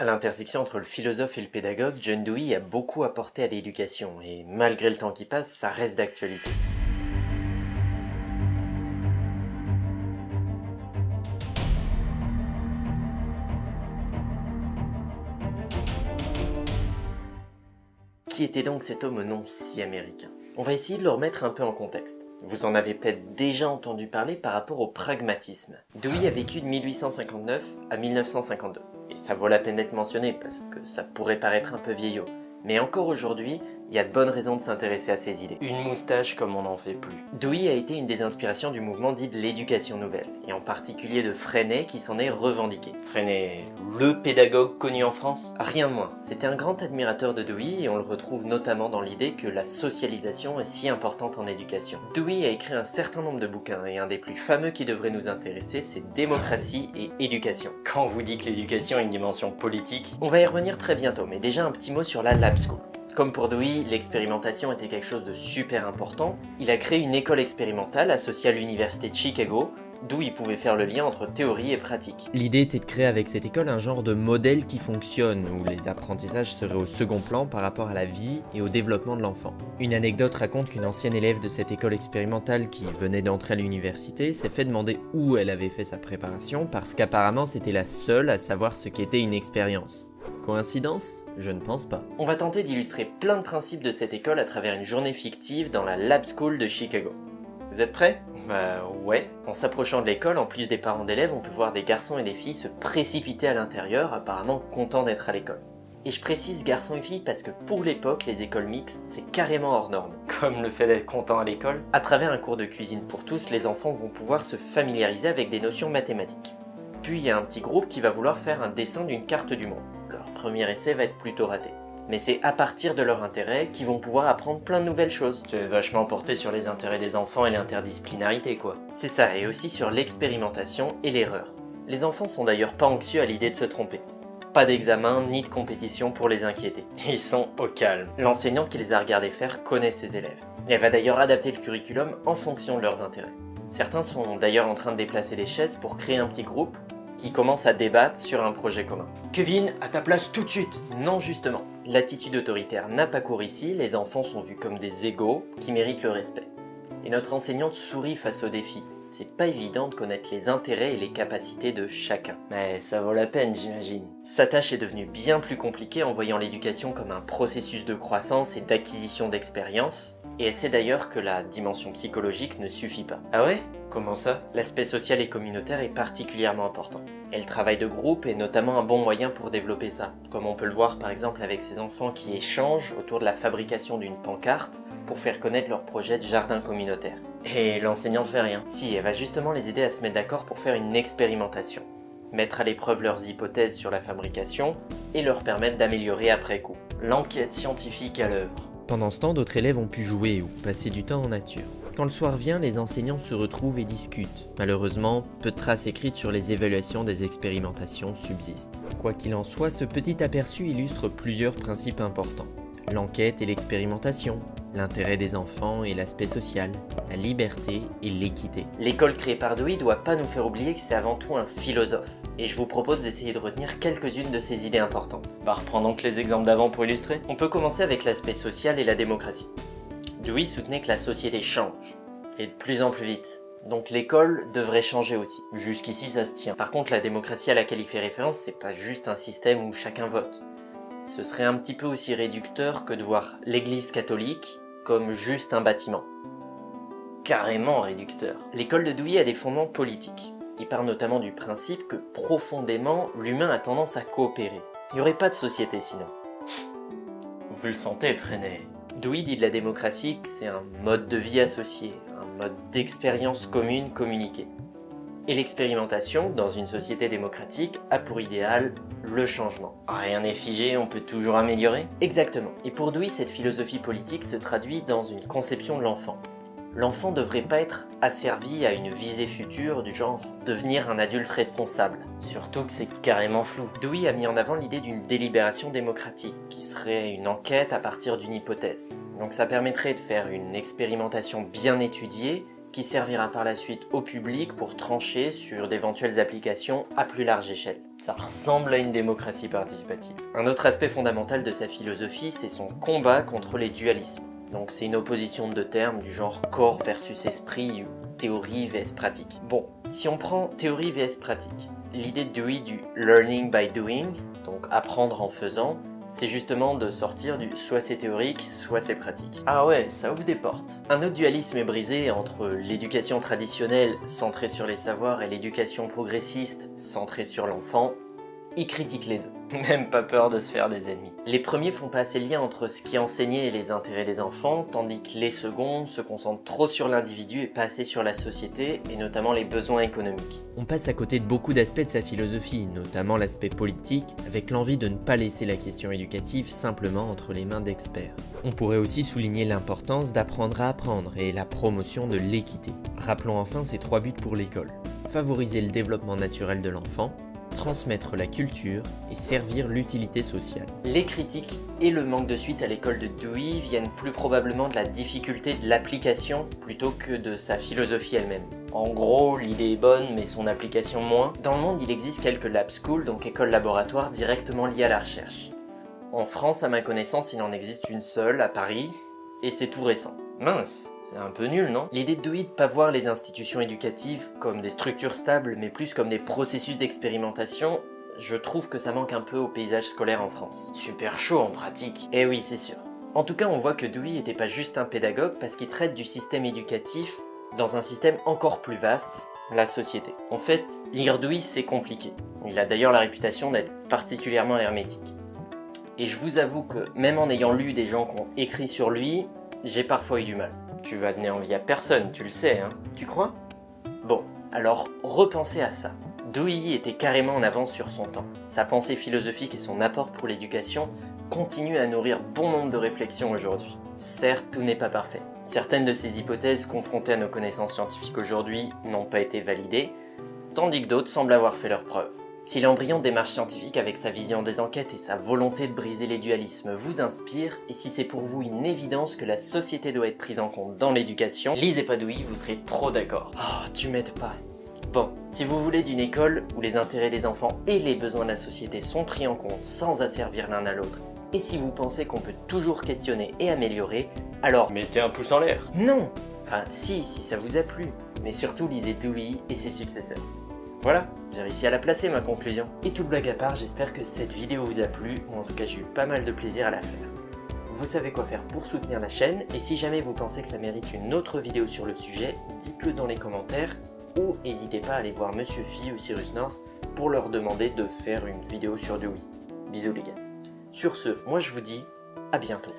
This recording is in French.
À l'intersection entre le philosophe et le pédagogue, John Dewey a beaucoup apporté à l'éducation, et malgré le temps qui passe, ça reste d'actualité. Qui était donc cet homme au nom si américain? On va essayer de le remettre un peu en contexte. Vous en avez peut-être déjà entendu parler par rapport au pragmatisme. Dewey a vécu de 1859 à 1952. Et ça vaut la peine d'être mentionné parce que ça pourrait paraître un peu vieillot. Mais encore aujourd'hui, il y a de bonnes raisons de s'intéresser à ces idées. Une moustache comme on n'en fait plus. Dewey a été une des inspirations du mouvement dit de l'éducation nouvelle, et en particulier de Freinet qui s'en est revendiqué. Freinet, le pédagogue connu en France Rien de moins. C'était un grand admirateur de Dewey et on le retrouve notamment dans l'idée que la socialisation est si importante en éducation. Dewey a écrit un certain nombre de bouquins et un des plus fameux qui devrait nous intéresser c'est Démocratie et éducation. Quand on vous dit que l'éducation a une dimension politique, on va y revenir très bientôt, mais déjà un petit mot sur la Lab School. Comme pour Dewey, l'expérimentation était quelque chose de super important, il a créé une école expérimentale associée à l'université de Chicago, d'où il pouvait faire le lien entre théorie et pratique. L'idée était de créer avec cette école un genre de modèle qui fonctionne, où les apprentissages seraient au second plan par rapport à la vie et au développement de l'enfant. Une anecdote raconte qu'une ancienne élève de cette école expérimentale qui venait d'entrer à l'université s'est fait demander où elle avait fait sa préparation parce qu'apparemment c'était la seule à savoir ce qu'était une expérience. Coïncidence? Je ne pense pas. On va tenter d'illustrer plein de principes de cette école à travers une journée fictive dans la Lab School de Chicago. Vous êtes prêts? Bah ouais. En s'approchant de l'école, en plus des parents d'élèves, on peut voir des garçons et des filles se précipiter à l'intérieur, apparemment contents d'être à l'école. Et je précise garçons et filles parce que pour l'époque, les écoles mixtes, c'est carrément hors norme. Comme le fait d'être content à l'école. À travers un cours de cuisine pour tous, les enfants vont pouvoir se familiariser avec des notions mathématiques. Puis il y a un petit groupe qui va vouloir faire un dessin d'une carte du monde premier essai va être plutôt raté. Mais c'est à partir de leur intérêt qu'ils vont pouvoir apprendre plein de nouvelles choses. C'est vachement porté sur les intérêts des enfants et l'interdisciplinarité quoi. C'est ça, et aussi sur l'expérimentation et l'erreur. Les enfants sont d'ailleurs pas anxieux à l'idée de se tromper. Pas d'examen ni de compétition pour les inquiéter. Ils sont au calme. L'enseignant qui les a regardés faire connaît ses élèves. Elle va d'ailleurs adapter le curriculum en fonction de leurs intérêts. Certains sont d'ailleurs en train de déplacer des chaises pour créer un petit groupe qui commencent à débattre sur un projet commun. Kevin, à ta place tout de suite Non justement, l'attitude autoritaire n'a pas cours ici, les enfants sont vus comme des égaux qui méritent le respect. Et notre enseignante sourit face au défi. C'est pas évident de connaître les intérêts et les capacités de chacun. Mais ça vaut la peine, j'imagine. Sa tâche est devenue bien plus compliquée en voyant l'éducation comme un processus de croissance et d'acquisition d'expérience, et elle sait d'ailleurs que la dimension psychologique ne suffit pas. Ah ouais? Comment ça? L'aspect social et communautaire est particulièrement important. Et le travail de groupe est notamment un bon moyen pour développer ça, comme on peut le voir par exemple avec ces enfants qui échangent autour de la fabrication d'une pancarte pour faire connaître leur projet de jardin communautaire. Et l'enseignante fait rien. Si, elle va justement les aider à se mettre d'accord pour faire une expérimentation, mettre à l'épreuve leurs hypothèses sur la fabrication et leur permettre d'améliorer après coup. L'enquête scientifique à l'œuvre. Pendant ce temps, d'autres élèves ont pu jouer ou passer du temps en nature. Quand le soir vient, les enseignants se retrouvent et discutent. Malheureusement, peu de traces écrites sur les évaluations des expérimentations subsistent. Quoi qu'il en soit, ce petit aperçu illustre plusieurs principes importants. L'enquête et l'expérimentation, l'intérêt des enfants et l'aspect social, la liberté et l'équité. L'école créée par Dewey doit pas nous faire oublier que c'est avant tout un philosophe. Et je vous propose d'essayer de retenir quelques-unes de ses idées importantes. Bah reprenons donc les exemples d'avant pour illustrer. On peut commencer avec l'aspect social et la démocratie. Dewey soutenait que la société change, et de plus en plus vite. Donc l'école devrait changer aussi. Jusqu'ici ça se tient. Par contre la démocratie à laquelle il fait référence, c'est pas juste un système où chacun vote. Ce serait un petit peu aussi réducteur que de voir l'église catholique comme juste un bâtiment. Carrément réducteur. L'école de Dewey a des fondements politiques. Il part notamment du principe que profondément, l'humain a tendance à coopérer. Il n'y aurait pas de société sinon. Vous le sentez, Freinet Dewey dit de la démocratie que c'est un mode de vie associé, un mode d'expérience commune communiquée. Et l'expérimentation, dans une société démocratique, a pour idéal le changement. Rien n'est figé, on peut toujours améliorer Exactement. Et pour Dewey, cette philosophie politique se traduit dans une conception de l'enfant l'enfant devrait pas être asservi à une visée future du genre devenir un adulte responsable. Surtout que c'est carrément flou. Dewey a mis en avant l'idée d'une délibération démocratique, qui serait une enquête à partir d'une hypothèse. Donc ça permettrait de faire une expérimentation bien étudiée qui servira par la suite au public pour trancher sur d'éventuelles applications à plus large échelle. Ça ressemble à une démocratie participative. Un autre aspect fondamental de sa philosophie, c'est son combat contre les dualismes. Donc c'est une opposition de termes du genre corps versus esprit ou théorie vs pratique. Bon, si on prend théorie vs pratique, l'idée de Dewey du learning by doing, donc apprendre en faisant, c'est justement de sortir du soit c'est théorique, soit c'est pratique. Ah ouais, ça ouvre des portes. Un autre dualisme est brisé entre l'éducation traditionnelle centrée sur les savoirs et l'éducation progressiste centrée sur l'enfant, il critique les deux. Même pas peur de se faire des ennemis. Les premiers font pas assez lien entre ce qui est enseigné et les intérêts des enfants, tandis que les seconds se concentrent trop sur l'individu et pas assez sur la société, et notamment les besoins économiques. On passe à côté de beaucoup d'aspects de sa philosophie, notamment l'aspect politique, avec l'envie de ne pas laisser la question éducative simplement entre les mains d'experts. On pourrait aussi souligner l'importance d'apprendre à apprendre et la promotion de l'équité. Rappelons enfin ces trois buts pour l'école. Favoriser le développement naturel de l'enfant, transmettre la culture et servir l'utilité sociale. Les critiques et le manque de suite à l'école de Dewey viennent plus probablement de la difficulté de l'application plutôt que de sa philosophie elle-même. En gros, l'idée est bonne mais son application moins. Dans le monde, il existe quelques lab schools, donc écoles laboratoires directement liées à la recherche. En France, à ma connaissance, il en existe une seule, à Paris, et c'est tout récent. Mince, c'est un peu nul, non? L'idée de Dewey de pas voir les institutions éducatives comme des structures stables, mais plus comme des processus d'expérimentation, je trouve que ça manque un peu au paysage scolaire en France. Super chaud en pratique. Eh oui, c'est sûr. En tout cas, on voit que Dewey était pas juste un pédagogue parce qu'il traite du système éducatif dans un système encore plus vaste, la société. En fait, lire Dewey, c'est compliqué. Il a d'ailleurs la réputation d'être particulièrement hermétique. Et je vous avoue que, même en ayant lu des gens qui ont écrit sur lui, j'ai parfois eu du mal. Tu vas donner envie à personne, tu le sais, hein Tu crois? Bon, alors repensez à ça. Douilly était carrément en avance sur son temps. Sa pensée philosophique et son apport pour l'éducation continuent à nourrir bon nombre de réflexions aujourd'hui. Certes, tout n'est pas parfait. Certaines de ces hypothèses confrontées à nos connaissances scientifiques aujourd'hui n'ont pas été validées, tandis que d'autres semblent avoir fait leurs preuves. Si l'embryon démarche scientifique avec sa vision des enquêtes et sa volonté de briser les dualismes vous inspire, et si c'est pour vous une évidence que la société doit être prise en compte dans l'éducation, lisez Padoui, vous serez trop d'accord. Oh, tu m'aides pas. Bon, si vous voulez d'une école où les intérêts des enfants et les besoins de la société sont pris en compte sans asservir l'un à l'autre, et si vous pensez qu'on peut toujours questionner et améliorer, alors mettez un pouce en l'air Non Enfin si, si ça vous a plu, mais surtout lisez Dewey et ses successeurs. Voilà, j'ai réussi à la placer ma conclusion. Et toute blague à part, j'espère que cette vidéo vous a plu, ou en tout cas j'ai eu pas mal de plaisir à la faire. Vous savez quoi faire pour soutenir la chaîne, et si jamais vous pensez que ça mérite une autre vidéo sur le sujet, dites-le dans les commentaires, ou n'hésitez pas à aller voir Monsieur Phi ou Cyrus North pour leur demander de faire une vidéo sur Dewey. Bisous les gars. Sur ce, moi je vous dis à bientôt.